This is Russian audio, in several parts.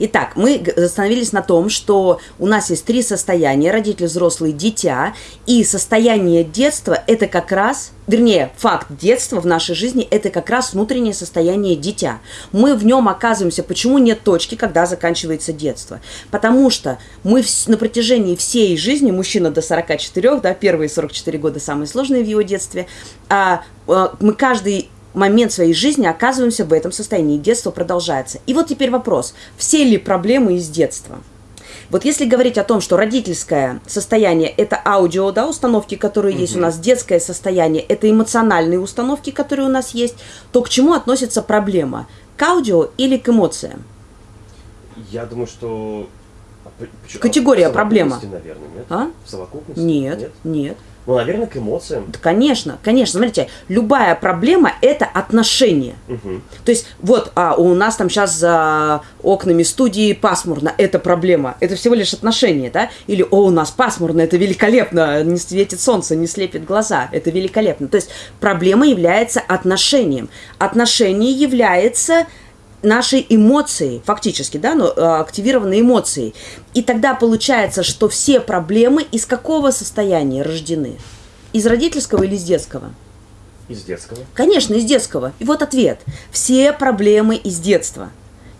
Итак, мы остановились на том, что у нас есть три состояния, родитель, взрослый, дитя, и состояние детства – это как раз, вернее, факт детства в нашей жизни – это как раз внутреннее состояние дитя. Мы в нем оказываемся, почему нет точки, когда заканчивается детство? Потому что мы на протяжении всей жизни, мужчина до 44, да, первые 44 года самые сложные в его детстве, а, а мы каждый момент своей жизни оказываемся в этом состоянии. Детство продолжается. И вот теперь вопрос. Все ли проблемы из детства? Вот если говорить о том, что родительское состояние – это аудио, да, установки, которые угу. есть у нас, детское состояние – это эмоциональные установки, которые у нас есть, то к чему относится проблема? К аудио или к эмоциям? Я думаю, что... Категория проблема. наверное, нет? А? В совокупности? Нет, нет. нет. Ну, наверное, к эмоциям. Да, конечно, конечно. Смотрите, любая проблема – это отношение. Угу. То есть, вот а, у нас там сейчас за окнами студии пасмурно – это проблема. Это всего лишь отношение, да? Или, о, у нас пасмурно – это великолепно, не светит солнце, не слепит глаза, это великолепно. То есть, проблема является отношением. Отношение является нашей эмоции, фактически, да, но э, активированные эмоции. И тогда получается, что все проблемы из какого состояния рождены? Из родительского или из детского? Из детского. Конечно, из детского. И вот ответ. Все проблемы из детства.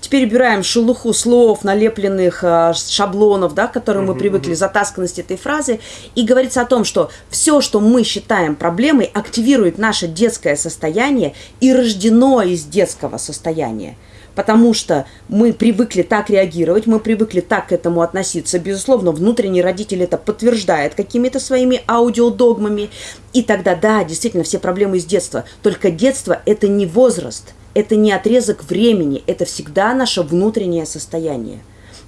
Теперь убираем шелуху слов, налепленных э, шаблонов, да, к которым мы привыкли, затасканность этой фразы, и говорится о том, что все, что мы считаем проблемой, активирует наше детское состояние и рождено из детского состояния потому что мы привыкли так реагировать, мы привыкли так к этому относиться. Безусловно, внутренний родитель это подтверждает какими-то своими аудиодогмами. И тогда, да, действительно, все проблемы из детства. Только детство – это не возраст, это не отрезок времени, это всегда наше внутреннее состояние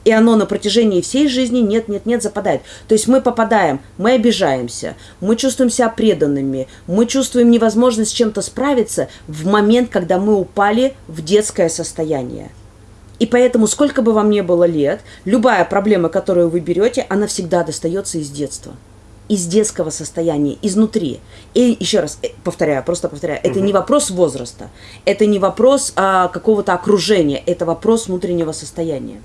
и оно на протяжении всей жизни нет-нет-нет западает. То есть мы попадаем, мы обижаемся, мы чувствуем себя преданными, мы чувствуем невозможность с чем-то справиться в момент, когда мы упали в детское состояние. И поэтому, сколько бы вам ни было лет, любая проблема, которую вы берете, она всегда достается из детства из детского состояния, изнутри. И еще раз э, повторяю, просто повторяю, это не вопрос возраста, это не вопрос а, какого-то окружения, это вопрос внутреннего состояния.